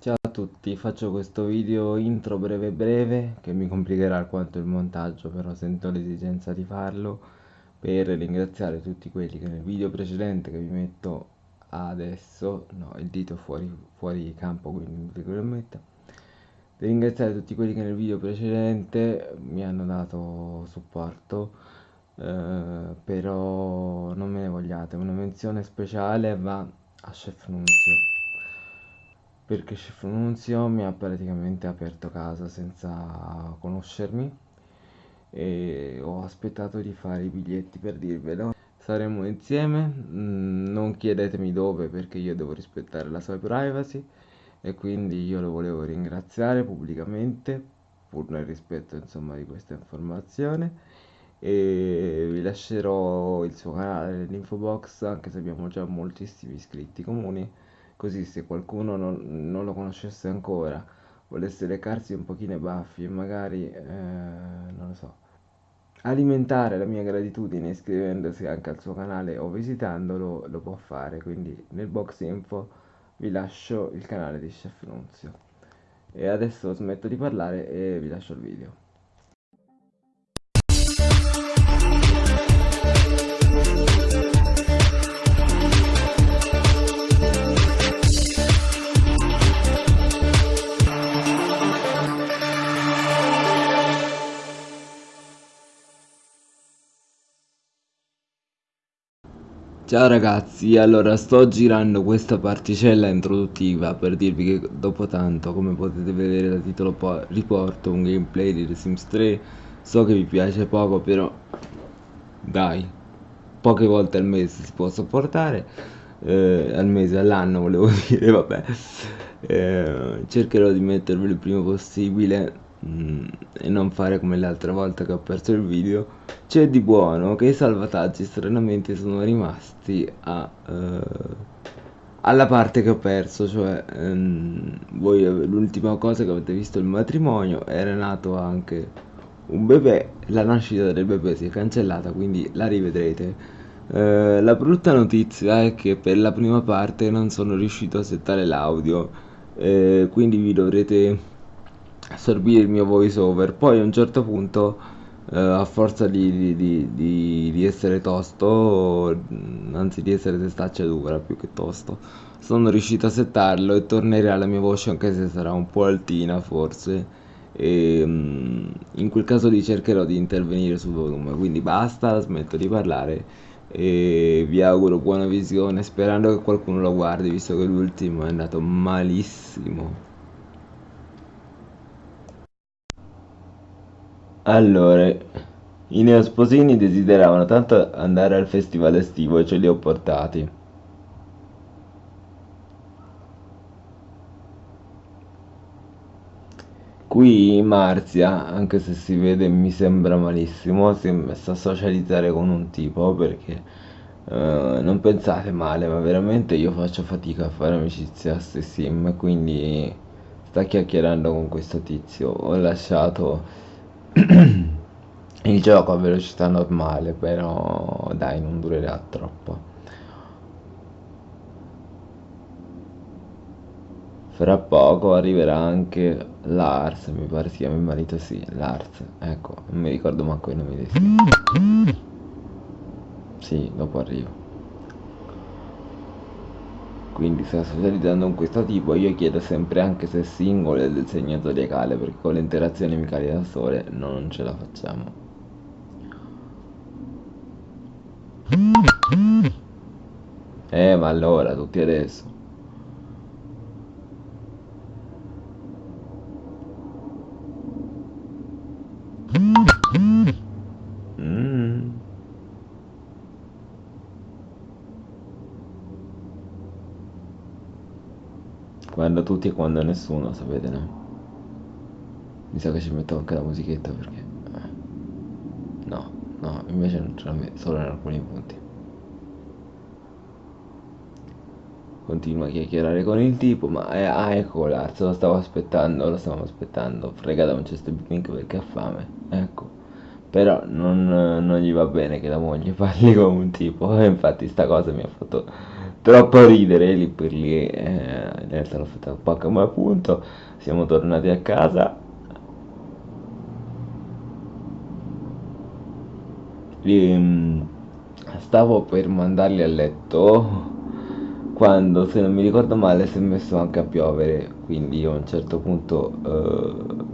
Ciao a tutti, faccio questo video intro breve breve che mi complicherà alquanto il montaggio, però sento l'esigenza di farlo per ringraziare tutti quelli che nel video precedente che vi metto adesso, no, il dito fuori, fuori campo, quindi vi lo metto, per ringraziare tutti quelli che nel video precedente mi hanno dato supporto, eh, però non me ne vogliate, una menzione speciale va a Chef Nunzio perché Chef Nunzio mi ha praticamente aperto casa senza conoscermi e ho aspettato di fare i biglietti per dirvelo. Saremo insieme, mm, non chiedetemi dove perché io devo rispettare la sua privacy e quindi io lo volevo ringraziare pubblicamente pur nel rispetto insomma di questa informazione e vi lascerò il suo canale nell'info box anche se abbiamo già moltissimi iscritti comuni così se qualcuno non, non lo conoscesse ancora, volesse recarsi un pochino i baffi e magari, eh, non lo so, alimentare la mia gratitudine iscrivendosi anche al suo canale o visitandolo, lo può fare, quindi nel box info vi lascio il canale di Chef Nunzio. E adesso smetto di parlare e vi lascio il video. Ciao ragazzi, allora sto girando questa particella introduttiva per dirvi che dopo tanto, come potete vedere dal titolo riporto un gameplay di The Sims 3 So che vi piace poco però dai, poche volte al mese si può sopportare. Eh, Al mese, all'anno volevo dire, vabbè. Eh, Cercherò di mettervelo il prima possibile Mm, e non fare come l'altra volta che ho perso il video. C'è di buono che i salvataggi stranamente sono rimasti a, uh, alla parte che ho perso cioè um, voi l'ultima cosa che avete visto il matrimonio era nato anche un bebè la nascita del bebè si è cancellata quindi la rivedrete. Uh, la brutta notizia è che per la prima parte non sono riuscito a settare l'audio uh, quindi vi dovrete assorbire il mio voice over poi a un certo punto eh, a forza di, di, di, di, essere tosto anzi di essere testaccia dura più che tosto sono riuscito a settarlo e tornerà la mia voce anche se sarà un po' altina forse. E mm, in quel caso lì cercherò di intervenire sul volume. Quindi basta smetto di parlare e vi auguro buona visione sperando che qualcuno lo guardi visto che l'ultimo è andato malissimo Allora, i neosposini desideravano tanto andare al festival estivo e ce li ho portati. Qui Marzia, anche se si vede mi sembra malissimo, si è messa a socializzare con un tipo perché eh, non pensate male, ma veramente io faccio fatica a fare amicizia a sim, quindi sta chiacchierando con questo tizio. Ho lasciato il gioco a velocità normale però dai non durerà troppo. Fra poco arriverà anche Lars mi pare si chiama il marito sì Lars. Ecco non mi ricordo manco i nomi dei sì sì dopo arrivo quindi sta socializzando con questo tipo io chiedo sempre anche se è singolo e del segno zodiacale perché con le interazioni amicali da sole non ce la facciamo. Eh ma allora tutti adesso quando tutti e quando nessuno, sapete, no? Mi sa che ci metto anche la musichetta perché... Eh. No, no, invece non ce la metto, solo in alcuni punti. Continua a chiacchierare con il tipo, ma eh, ah, ecco se lo stavo aspettando, lo stavamo aspettando. Frega da un cesto di pink perché ha fame, ecco. Però non, non gli va bene che la moglie parli come un tipo e infatti sta cosa mi ha fatto troppo ridere lì per lì eh, realtà l'ho fatta un po' come appunto siamo tornati a casa. E, mm, stavo per mandarli a letto quando se non mi ricordo male si è messo anche a piovere quindi a un certo punto eh,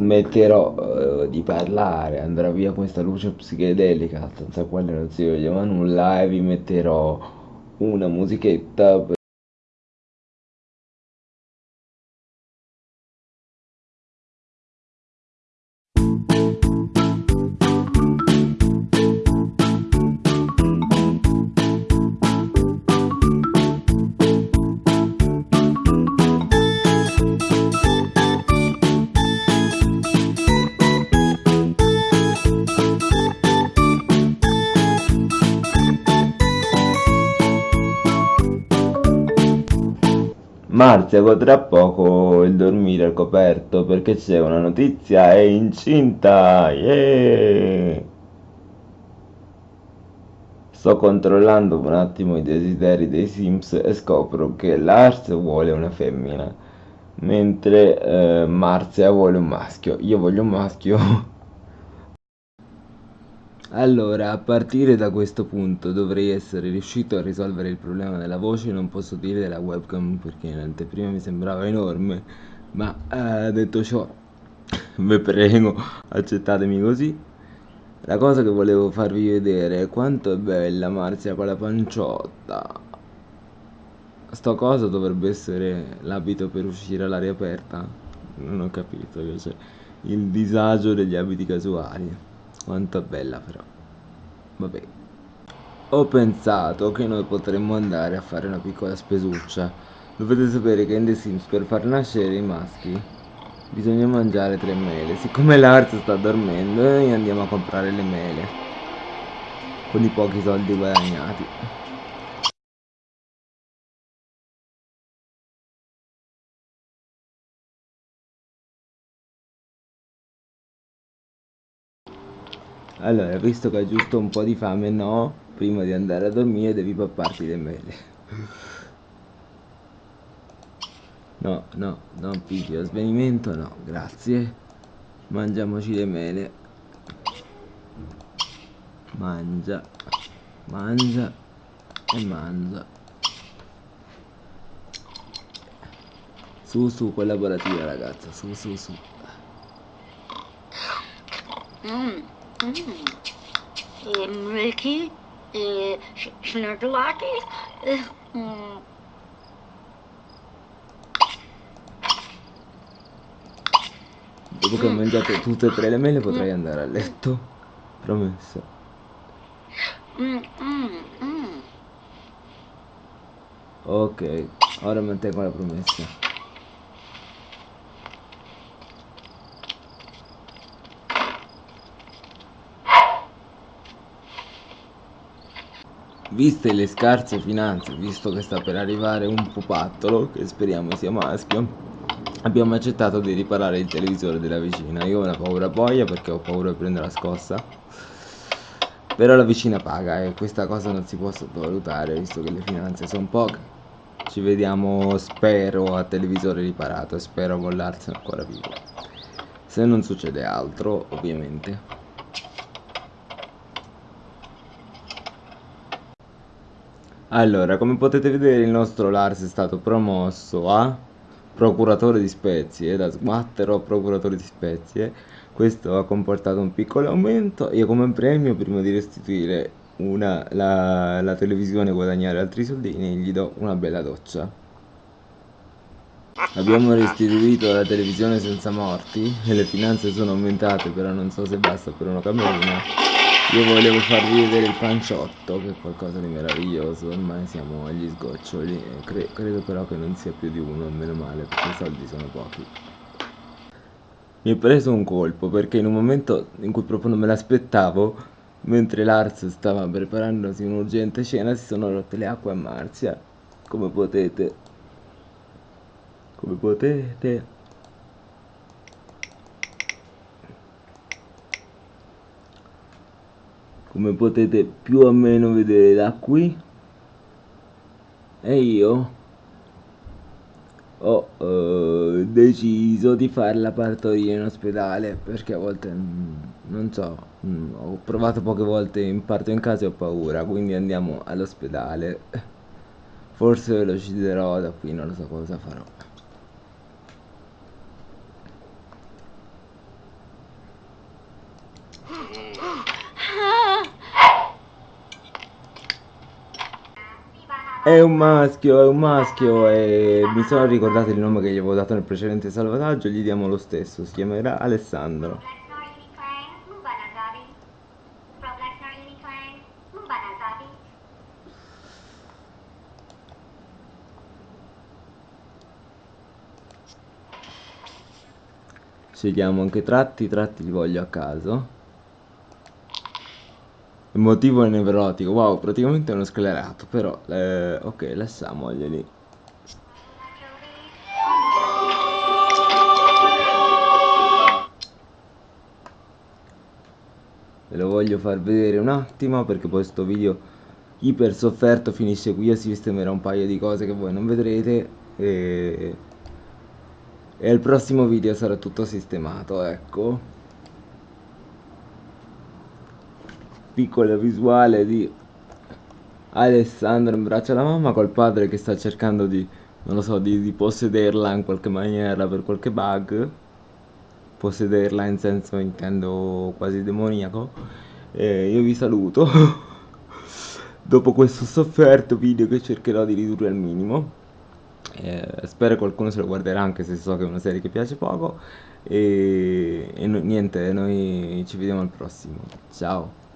smetterò uh, di parlare, andrà via questa luce psichedelica senza quale non si vedeva nulla e vi metterò una musichetta Marzia godrà poco il dormire al coperto perché c'è una notizia, è incinta! Yeah! Sto controllando un attimo i desideri dei Sims e scopro che Lars vuole una femmina, mentre eh, Marzia vuole un maschio. Io voglio un maschio. Allora, a partire da questo punto dovrei essere riuscito a risolvere il problema della voce, non posso dire della webcam perché in anteprima mi sembrava enorme, ma eh, detto ciò, vi prego, accettatemi così. La cosa che volevo farvi vedere è quanto è bella Marzia con la panciotta. Sto cosa dovrebbe essere l'abito per uscire all'aria aperta? Non ho capito, cioè, il disagio degli abiti casuali. Quanto bella però. Vabbè. Ho pensato che noi potremmo andare a fare una piccola spesuccia. Dovete sapere che in The Sims per far nascere i maschi bisogna mangiare tre mele. Siccome l'Arts sta dormendo, noi andiamo a comprare le mele. Con i pochi soldi guadagnati. Allora, visto che hai giusto un po' di fame, no, prima di andare a dormire devi papparti le mele. No, no, non piglio svenimento, no, grazie. Mangiamoci le mele. Mangia, mangia e mangia. Su, su, collaborativa ragazza, su, su, su. Mm. Mm. Ricky, e Snurglaki. Mm. Dopo che ho mangiato tutte e tre le mele potrei andare a letto. Promesso. Mm, mm, ok, ora mantengo la promessa. Viste le scarse finanze, visto che sta per arrivare un pupattolo, che speriamo sia maschio, abbiamo accettato di riparare il televisore della vicina. Io ho una paura boia perché ho paura di prendere la scossa. Però la vicina paga e questa cosa non si può sottovalutare, visto che le finanze sono poche. Ci vediamo, spero, a televisore riparato e spero con l'Arts ancora vivo. Se non succede altro, ovviamente. Allora, come potete vedere il nostro Lars è stato promosso a procuratore di spezie, da sguattero a procuratore di spezie. Questo ha comportato un piccolo aumento. Io come premio, prima di restituire una, la, la televisione e guadagnare altri soldini, gli do una bella doccia. Abbiamo restituito la televisione senza morti e le finanze sono aumentate, però non so se basta per una camerina. Io volevo farvi vedere il panciotto, che è qualcosa di meraviglioso, ormai siamo agli sgoccioli, Cre credo però che non sia più di uno, meno male, perché i soldi sono pochi. Mi è preso un colpo, perché in un momento in cui proprio non me l'aspettavo, mentre Lars stava preparandosi un'urgente cena, si sono rotte le acque a Marzia, come potete. Come potete. Come potete più o meno vedere da qui. E io ho eh, deciso di fare la partoria in ospedale perché a volte mm, non so mm, ho provato poche volte in parto in casa e ho paura quindi andiamo all'ospedale. Forse lo deciderò da qui non lo so cosa farò È un maschio, è un maschio e mi sono ricordato il nome che gli avevo dato nel precedente salvataggio, gli diamo lo stesso, si chiamerà Alessandro. Scegliamo anche tratti, tratti li voglio a caso. Motivo nevrotico, wow, praticamente è uno sclerato, però, eh, ok, lasciamoglieli. Ve lo voglio far vedere un attimo perché poi questo video iper sofferto finisce qui si sistemerà un paio di cose che voi non vedrete e, e il prossimo video sarà tutto sistemato, ecco. Piccola visuale di Alessandro in braccio alla mamma col padre che sta cercando di, non lo so, di, di possederla in qualche maniera per qualche bug. Possederla in senso intendo quasi demoniaco. E io vi saluto. Dopo questo sofferto video che cercherò di ridurre al minimo. Eh, spero qualcuno se lo guarderà anche se so che è una serie che piace poco. E, e no, niente, noi ci vediamo al prossimo. Ciao.